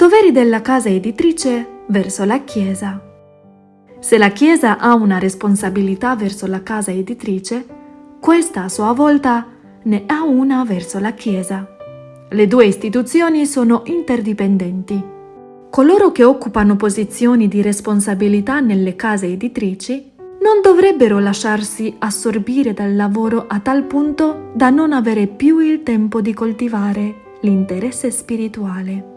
Doveri della casa editrice verso la Chiesa. Se la Chiesa ha una responsabilità verso la casa editrice, questa a sua volta ne ha una verso la Chiesa. Le due istituzioni sono interdipendenti. Coloro che occupano posizioni di responsabilità nelle case editrici non dovrebbero lasciarsi assorbire dal lavoro a tal punto da non avere più il tempo di coltivare l'interesse spirituale.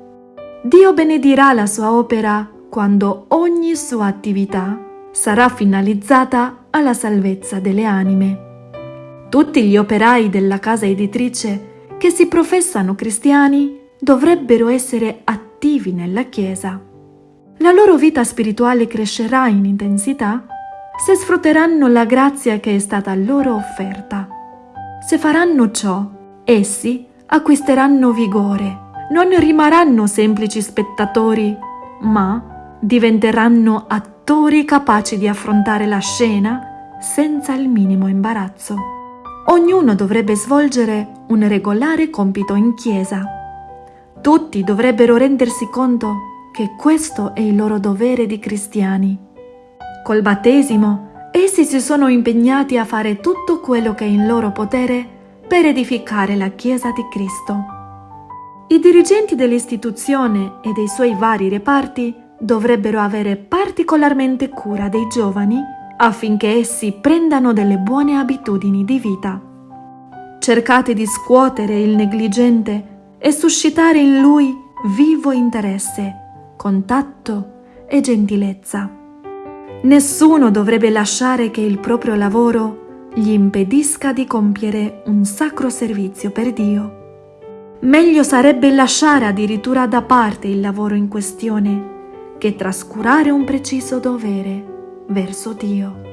Dio benedirà la sua opera quando ogni sua attività sarà finalizzata alla salvezza delle anime. Tutti gli operai della casa editrice che si professano cristiani dovrebbero essere attivi nella Chiesa. La loro vita spirituale crescerà in intensità se sfrutteranno la grazia che è stata loro offerta. Se faranno ciò, essi acquisteranno vigore, non rimarranno semplici spettatori, ma diventeranno attori capaci di affrontare la scena senza il minimo imbarazzo. Ognuno dovrebbe svolgere un regolare compito in chiesa. Tutti dovrebbero rendersi conto che questo è il loro dovere di cristiani. Col battesimo, essi si sono impegnati a fare tutto quello che è in loro potere per edificare la Chiesa di Cristo. I dirigenti dell'istituzione e dei suoi vari reparti dovrebbero avere particolarmente cura dei giovani affinché essi prendano delle buone abitudini di vita. Cercate di scuotere il negligente e suscitare in lui vivo interesse, contatto e gentilezza. Nessuno dovrebbe lasciare che il proprio lavoro gli impedisca di compiere un sacro servizio per Dio. Meglio sarebbe lasciare addirittura da parte il lavoro in questione che trascurare un preciso dovere verso Dio.